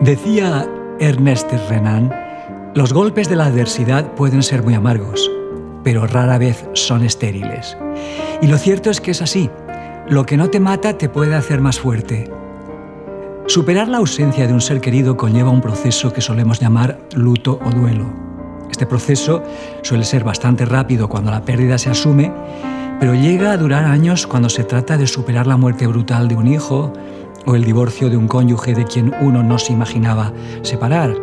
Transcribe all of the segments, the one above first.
Decía Ernest Renan, los golpes de la adversidad pueden ser muy amargos, pero rara vez son estériles. Y lo cierto es que es así. Lo que no te mata te puede hacer más fuerte. Superar la ausencia de un ser querido conlleva un proceso que solemos llamar luto o duelo. Este proceso suele ser bastante rápido cuando la pérdida se asume, pero llega a durar años cuando se trata de superar la muerte brutal de un hijo o el divorcio de un cónyuge de quien uno no se imaginaba separar.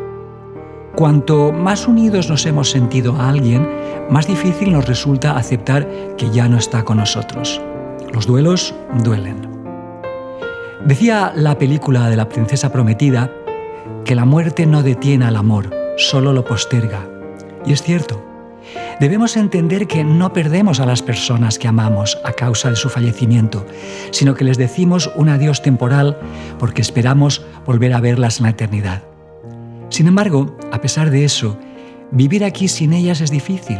Cuanto más unidos nos hemos sentido a alguien, más difícil nos resulta aceptar que ya no está con nosotros. Los duelos duelen. Decía la película de la princesa prometida que la muerte no detiene al amor, solo lo posterga. Y es cierto. Debemos entender que no perdemos a las personas que amamos a causa de su fallecimiento, sino que les decimos un adiós temporal porque esperamos volver a verlas en la eternidad. Sin embargo, a pesar de eso, vivir aquí sin ellas es difícil.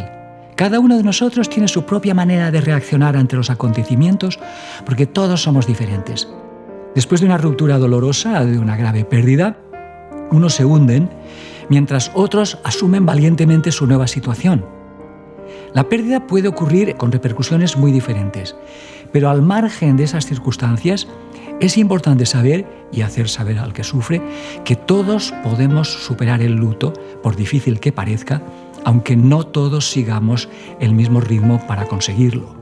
Cada uno de nosotros tiene su propia manera de reaccionar ante los acontecimientos porque todos somos diferentes. Después de una ruptura dolorosa, de una grave pérdida, unos se hunden mientras otros asumen valientemente su nueva situación. La pérdida puede ocurrir con repercusiones muy diferentes, pero al margen de esas circunstancias, es importante saber y hacer saber al que sufre que todos podemos superar el luto, por difícil que parezca, aunque no todos sigamos el mismo ritmo para conseguirlo.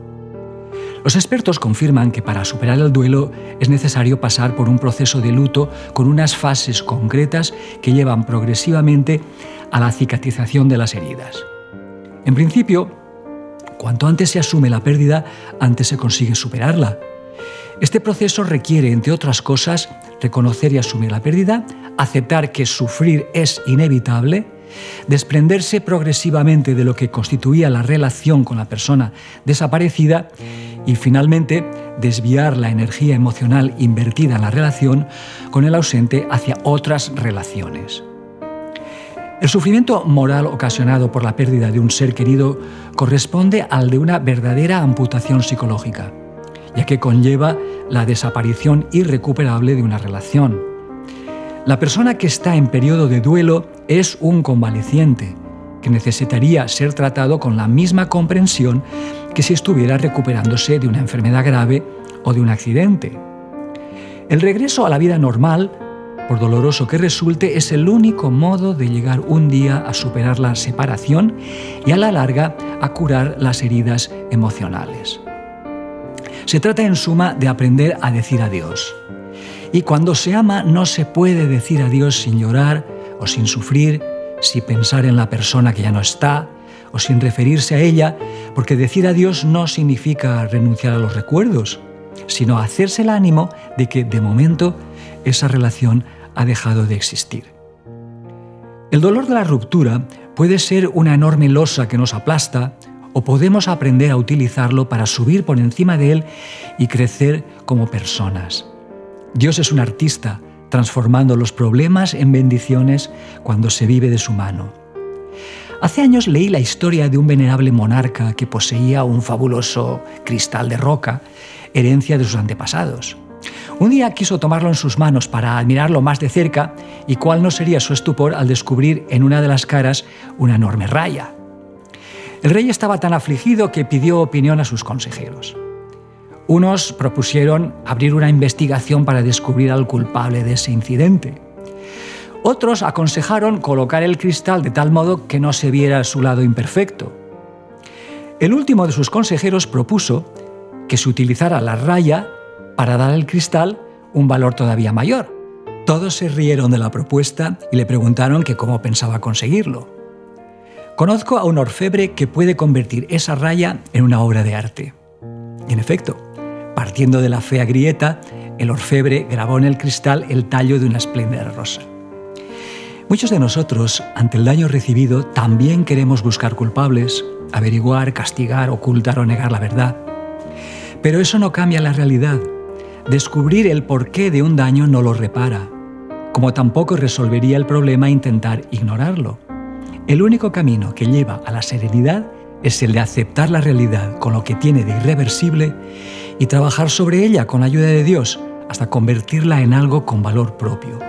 Los expertos confirman que para superar el duelo es necesario pasar por un proceso de luto con unas fases concretas que llevan progresivamente a la cicatrización de las heridas. En principio, cuanto antes se asume la pérdida, antes se consigue superarla. Este proceso requiere, entre otras cosas, reconocer y asumir la pérdida, aceptar que sufrir es inevitable, desprenderse progresivamente de lo que constituía la relación con la persona desaparecida y finalmente desviar la energía emocional invertida en la relación con el ausente hacia otras relaciones. El sufrimiento moral ocasionado por la pérdida de un ser querido corresponde al de una verdadera amputación psicológica ya que conlleva la desaparición irrecuperable de una relación. La persona que está en periodo de duelo es un convaleciente, que necesitaría ser tratado con la misma comprensión que si estuviera recuperándose de una enfermedad grave o de un accidente. El regreso a la vida normal, por doloroso que resulte, es el único modo de llegar un día a superar la separación y a la larga a curar las heridas emocionales. Se trata en suma de aprender a decir adiós. Y cuando se ama no se puede decir adiós sin llorar o sin sufrir, sin pensar en la persona que ya no está o sin referirse a ella, porque decir adiós no significa renunciar a los recuerdos, sino hacerse el ánimo de que de momento esa relación ha dejado de existir. El dolor de la ruptura puede ser una enorme losa que nos aplasta o podemos aprender a utilizarlo para subir por encima de él y crecer como personas. Dios es un artista, transformando los problemas en bendiciones cuando se vive de su mano. Hace años leí la historia de un venerable monarca que poseía un fabuloso cristal de roca, herencia de sus antepasados. Un día quiso tomarlo en sus manos para admirarlo más de cerca y cuál no sería su estupor al descubrir en una de las caras una enorme raya. El rey estaba tan afligido que pidió opinión a sus consejeros. Unos propusieron abrir una investigación para descubrir al culpable de ese incidente. Otros aconsejaron colocar el cristal de tal modo que no se viera su lado imperfecto. El último de sus consejeros propuso que se utilizara la raya para dar al cristal un valor todavía mayor. Todos se rieron de la propuesta y le preguntaron que cómo pensaba conseguirlo. Conozco a un orfebre que puede convertir esa raya en una obra de arte. Y en efecto, partiendo de la fea grieta, el orfebre grabó en el cristal el tallo de una espléndida rosa. Muchos de nosotros, ante el daño recibido, también queremos buscar culpables, averiguar, castigar, ocultar o negar la verdad. Pero eso no cambia la realidad. Descubrir el porqué de un daño no lo repara, como tampoco resolvería el problema intentar ignorarlo. El único camino que lleva a la serenidad es el de aceptar la realidad con lo que tiene de irreversible y trabajar sobre ella con la ayuda de Dios hasta convertirla en algo con valor propio.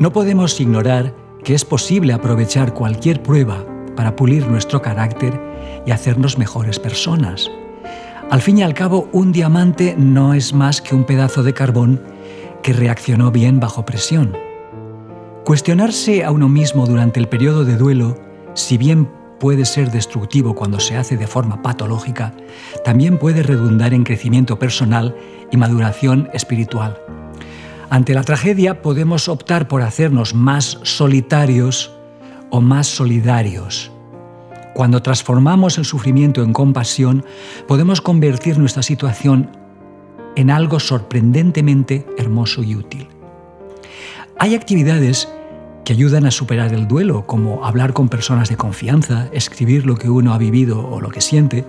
No podemos ignorar que es posible aprovechar cualquier prueba para pulir nuestro carácter y hacernos mejores personas. Al fin y al cabo, un diamante no es más que un pedazo de carbón que reaccionó bien bajo presión. Cuestionarse a uno mismo durante el periodo de duelo, si bien puede ser destructivo cuando se hace de forma patológica, también puede redundar en crecimiento personal y maduración espiritual. Ante la tragedia podemos optar por hacernos más solitarios o más solidarios. Cuando transformamos el sufrimiento en compasión, podemos convertir nuestra situación en algo sorprendentemente hermoso y útil. Hay actividades que ayudan a superar el duelo, como hablar con personas de confianza, escribir lo que uno ha vivido o lo que siente,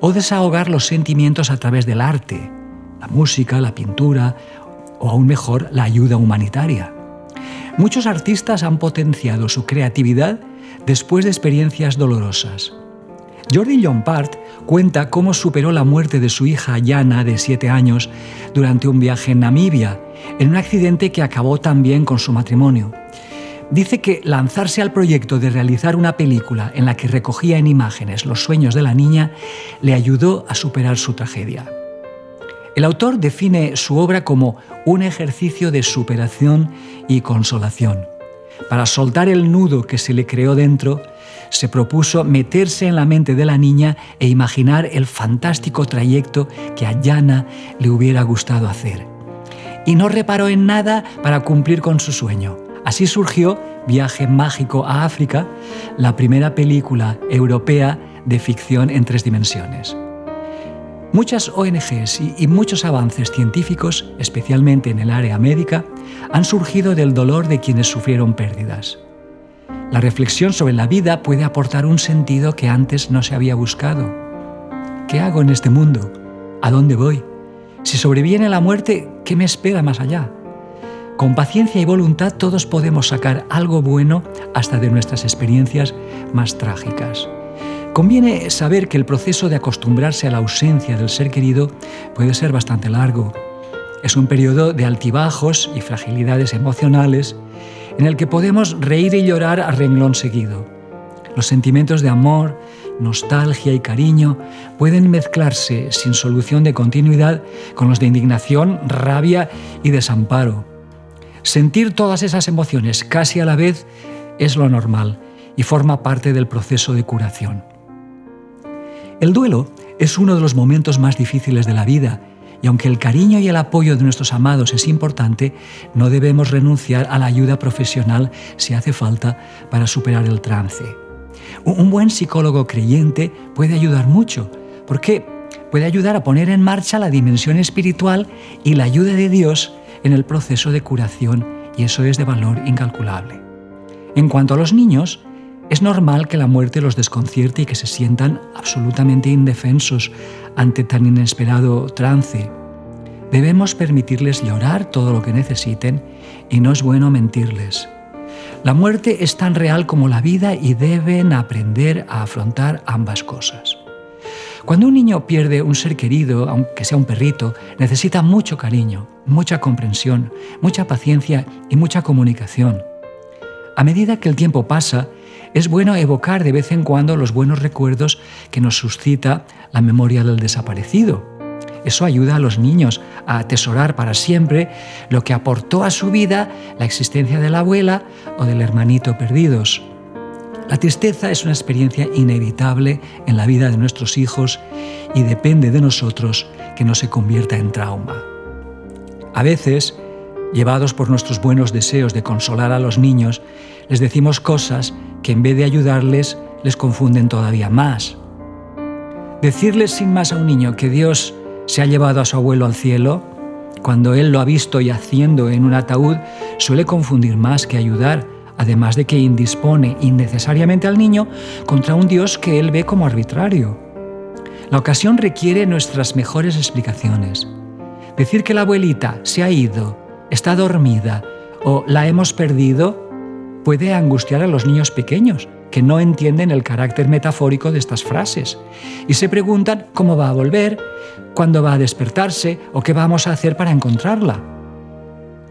o desahogar los sentimientos a través del arte, la música, la pintura o aún mejor, la ayuda humanitaria. Muchos artistas han potenciado su creatividad después de experiencias dolorosas. Jordi Llompart cuenta cómo superó la muerte de su hija Yana, de 7 años, durante un viaje en Namibia, en un accidente que acabó también con su matrimonio. Dice que lanzarse al proyecto de realizar una película en la que recogía en imágenes los sueños de la niña le ayudó a superar su tragedia. El autor define su obra como un ejercicio de superación y consolación. Para soltar el nudo que se le creó dentro, se propuso meterse en la mente de la niña e imaginar el fantástico trayecto que a Yana le hubiera gustado hacer. Y no reparó en nada para cumplir con su sueño. Así surgió Viaje Mágico a África, la primera película europea de ficción en tres dimensiones. Muchas ONGs y, muchos avances científicos, especialmente en el área médica, han surgido del dolor de quienes sufrieron pérdidas. La reflexión sobre la vida puede aportar un sentido que antes no se había buscado. ¿Qué hago en este mundo? ¿A dónde voy? Si sobreviene la muerte, ¿qué me espera más allá? Con paciencia y voluntad todos podemos sacar algo bueno hasta de nuestras experiencias más trágicas. Conviene saber que el proceso de acostumbrarse a la ausencia del ser querido puede ser bastante largo. Es un periodo de altibajos y fragilidades emocionales en el que podemos reír y llorar a renglón seguido. Los sentimientos de amor, nostalgia y cariño pueden mezclarse sin solución de continuidad con los de indignación, rabia y desamparo. Sentir todas esas emociones casi a la vez es lo normal y forma parte del proceso de curación. El duelo es uno de los momentos más difíciles de la vida y aunque el cariño y el apoyo de nuestros amados es importante, no debemos renunciar a la ayuda profesional si hace falta para superar el trance. Un buen psicólogo creyente puede ayudar mucho, porque puede ayudar a poner en marcha la dimensión espiritual y la ayuda de Dios en el proceso de curación, y eso es de valor incalculable. En cuanto a los niños, es normal que la muerte los desconcierte y que se sientan absolutamente indefensos ante tan inesperado trance. Debemos permitirles llorar todo lo que necesiten y no es bueno mentirles. La muerte es tan real como la vida y deben aprender a afrontar ambas cosas. Cuando un niño pierde un ser querido, aunque sea un perrito, necesita mucho cariño, mucha comprensión, mucha paciencia y mucha comunicación. A medida que el tiempo pasa, es bueno evocar de vez en cuando los buenos recuerdos que nos suscita la memoria del desaparecido. Eso ayuda a los niños a atesorar para siempre lo que aportó a su vida la existencia de la abuela o del hermanito perdidos. La tristeza es una experiencia inevitable en la vida de nuestros hijos y depende de nosotros que no se convierta en trauma. A veces, llevados por nuestros buenos deseos de consolar a los niños, les decimos cosas que en vez de ayudarles les confunden todavía más. Decirles sin más a un niño que Dios se ha llevado a su abuelo al cielo, cuando él lo ha visto yaciendo en un ataúd, suele confundir más que ayudar, además de que indispone innecesariamente al niño contra un Dios que él ve como arbitrario. La ocasión requiere nuestras mejores explicaciones. Decir que la abuelita se ha ido, está dormida o la hemos perdido puede angustiar a los niños pequeños, que no entienden el carácter metafórico de estas frases y se preguntan cómo va a volver, cuándo va a despertarse o qué vamos a hacer para encontrarla.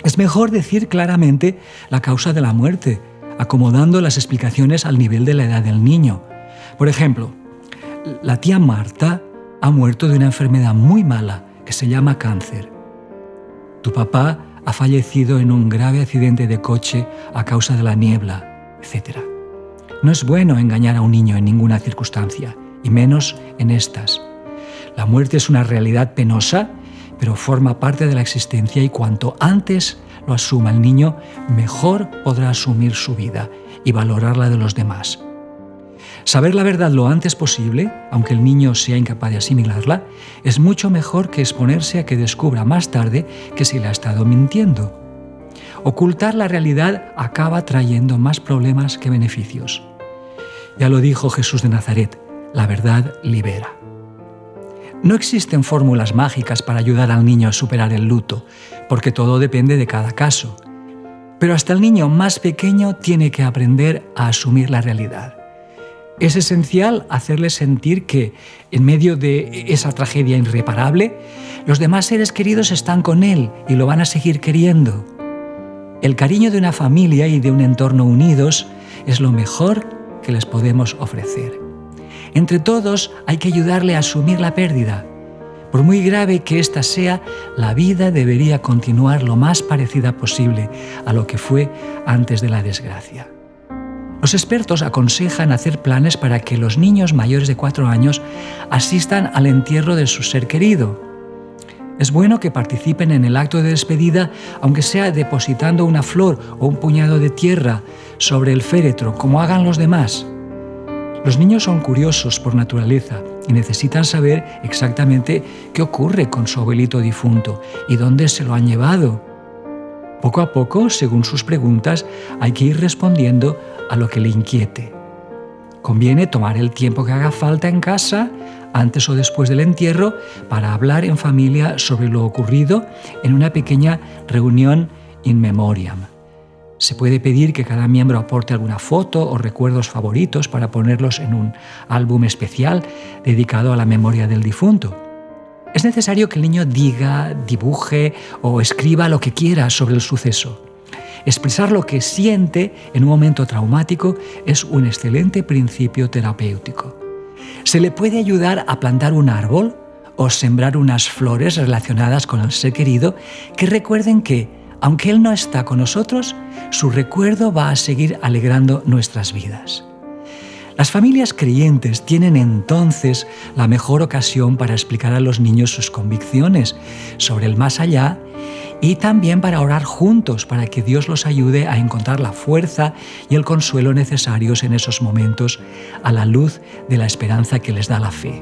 Es mejor decir claramente la causa de la muerte, acomodando las explicaciones al nivel de la edad del niño. Por ejemplo, la tía Marta ha muerto de una enfermedad muy mala que se llama cáncer. Tu papá ha fallecido en un grave accidente de coche a causa de la niebla, etc. No es bueno engañar a un niño en ninguna circunstancia, y menos en estas. La muerte es una realidad penosa, pero forma parte de la existencia y cuanto antes lo asuma el niño, mejor podrá asumir su vida y valorar la de los demás. Saber la verdad lo antes posible, aunque el niño sea incapaz de asimilarla, es mucho mejor que exponerse a que descubra más tarde que se le ha estado mintiendo. Ocultar la realidad acaba trayendo más problemas que beneficios. Ya lo dijo Jesús de Nazaret, la verdad libera. No existen fórmulas mágicas para ayudar al niño a superar el luto, porque todo depende de cada caso. Pero hasta el niño más pequeño tiene que aprender a asumir la realidad. Es esencial hacerle sentir que, en medio de esa tragedia irreparable, los demás seres queridos están con él y lo van a seguir queriendo. El cariño de una familia y de un entorno unidos es lo mejor que les podemos ofrecer. Entre todos hay que ayudarle a asumir la pérdida. Por muy grave que ésta sea, la vida debería continuar lo más parecida posible a lo que fue antes de la desgracia. Los expertos aconsejan hacer planes para que los niños mayores de 4 años asistan al entierro de su ser querido. Es bueno que participen en el acto de despedida, aunque sea depositando una flor o un puñado de tierra sobre el féretro, como hagan los demás. Los niños son curiosos por naturaleza y necesitan saber exactamente qué ocurre con su abuelito difunto y dónde se lo han llevado. Poco a poco, según sus preguntas, hay que ir respondiendo a lo que le inquiete. Conviene tomar el tiempo que haga falta en casa, antes o después del entierro, para hablar en familia sobre lo ocurrido en una pequeña reunión in memoriam. Se puede pedir que cada miembro aporte alguna foto o recuerdos favoritos para ponerlos en un álbum especial dedicado a la memoria del difunto. Es necesario que el niño diga, dibuje o escriba lo que quiera sobre el suceso. Expresar lo que siente en un momento traumático es un excelente principio terapéutico. Se le puede ayudar a plantar un árbol o sembrar unas flores relacionadas con el ser querido que recuerden que, aunque Él no está con nosotros, su recuerdo va a seguir alegrando nuestras vidas. Las familias creyentes tienen entonces la mejor ocasión para explicar a los niños sus convicciones sobre el más allá y también para orar juntos para que Dios los ayude a encontrar la fuerza y el consuelo necesarios en esos momentos a la luz de la esperanza que les da la fe.